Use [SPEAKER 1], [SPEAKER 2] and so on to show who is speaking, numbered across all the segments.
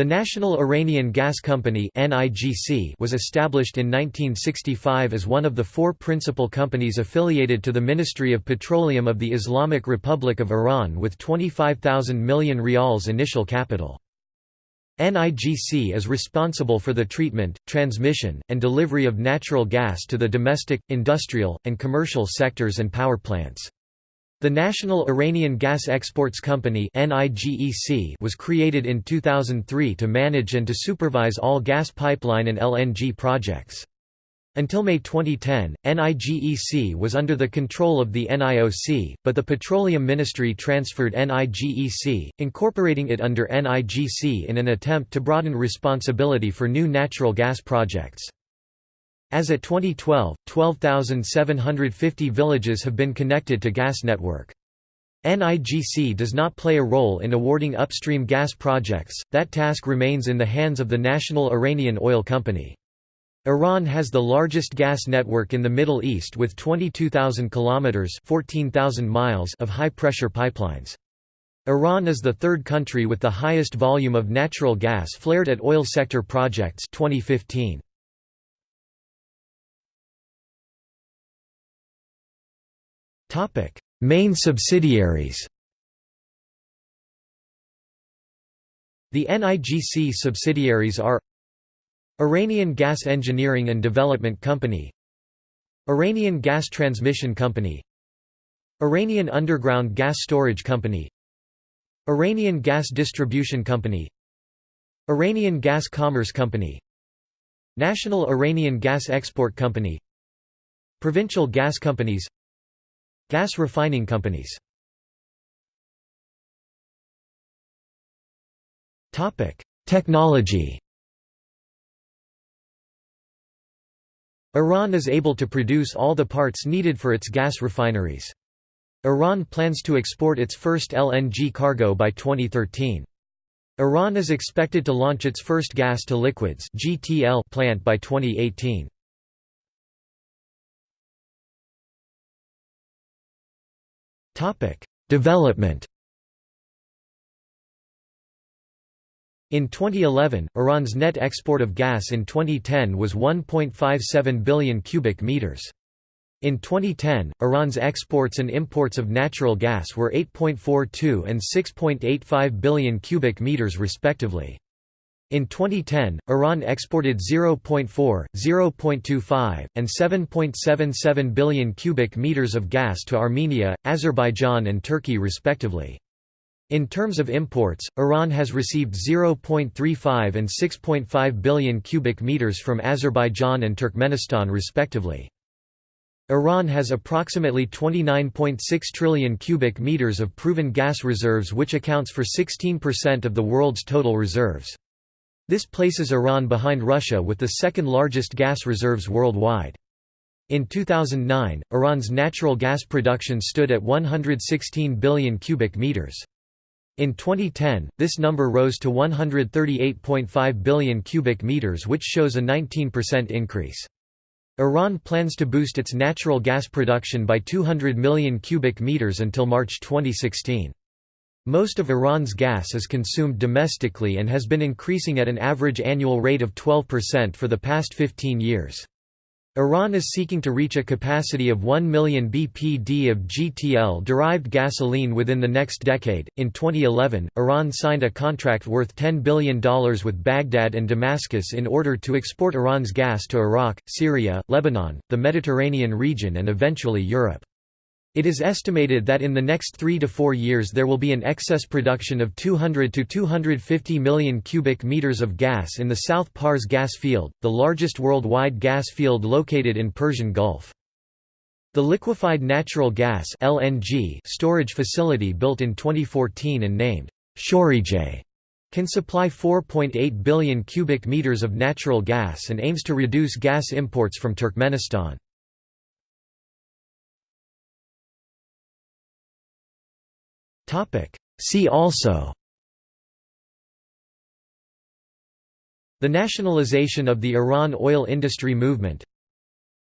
[SPEAKER 1] The National Iranian Gas Company was established in 1965 as one of the four principal companies affiliated to the Ministry of Petroleum of the Islamic Republic of Iran with 25,000 million rials initial capital. NIGC is responsible for the treatment, transmission, and delivery of natural gas to the domestic, industrial, and commercial sectors and power plants. The National Iranian Gas Exports Company was created in 2003 to manage and to supervise all gas pipeline and LNG projects. Until May 2010, NIGEC was under the control of the NIOC, but the Petroleum Ministry transferred NIGEC, incorporating it under NIGC in an attempt to broaden responsibility for new natural gas projects. As at 2012, 12,750 villages have been connected to gas network. NIGC does not play a role in awarding upstream gas projects, that task remains in the hands of the National Iranian Oil Company. Iran has the largest gas network in the Middle East with 22,000 kilometers (14,000 miles) of high-pressure pipelines. Iran is the third country with the highest volume of natural gas flared at oil sector projects 2015. Topic: Main subsidiaries. The NIGC subsidiaries are Iranian Gas Engineering and Development Company Iranian Gas Transmission Company Iranian Underground Gas Storage Company Iranian Gas Distribution Company Iranian Gas Commerce Company National Iranian Gas Export Company Provincial gas companies Gas refining companies Technology Iran is able to produce all the parts needed for its gas refineries. Iran plans to export its first LNG cargo by 2013. Iran is expected to launch its first gas-to-liquids plant by 2018. Development In 2011, Iran's net export of gas in 2010 was 1.57 billion cubic meters. In 2010, Iran's exports and imports of natural gas were 8.42 and 6.85 billion cubic meters respectively. In 2010, Iran exported 0.4, 0.25, and 7.77 billion cubic meters of gas to Armenia, Azerbaijan and Turkey respectively. In terms of imports, Iran has received 0.35 and 6.5 billion cubic meters from Azerbaijan and Turkmenistan respectively. Iran has approximately 29.6 trillion cubic meters of proven gas reserves which accounts for 16% of the world's total reserves. This places Iran behind Russia with the second largest gas reserves worldwide. In 2009, Iran's natural gas production stood at 116 billion cubic meters. In 2010, this number rose to 138.5 billion cubic meters which shows a 19% increase. Iran plans to boost its natural gas production by 200 million cubic meters until March 2016. Most of Iran's gas is consumed domestically and has been increasing at an average annual rate of 12% for the past 15 years. Iran is seeking to reach a capacity of 1 million bpd of GTL derived gasoline within the next decade. In 2011, Iran signed a contract worth $10 billion with Baghdad and Damascus in order to export Iran's gas to Iraq, Syria, Lebanon, the Mediterranean region, and eventually Europe. It is estimated that in the next three to four years there will be an excess production of 200 to 250 million cubic meters of gas in the South Pars gas field, the largest worldwide gas field located in Persian Gulf. The liquefied natural gas (LNG) storage facility built in 2014 and named Shorijeh can supply 4.8 billion cubic meters of natural gas and aims to reduce gas imports from Turkmenistan. See also The nationalization of the Iran oil industry movement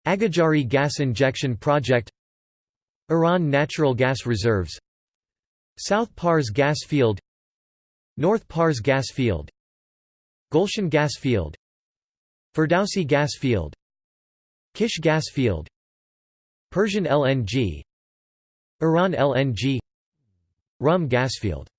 [SPEAKER 1] Agajari gas injection project Iran natural gas reserves South Pars gas field North Pars gas field Golshan gas field Ferdowsi gas field Kish gas field Persian LNG Iran LNG Rhum gas field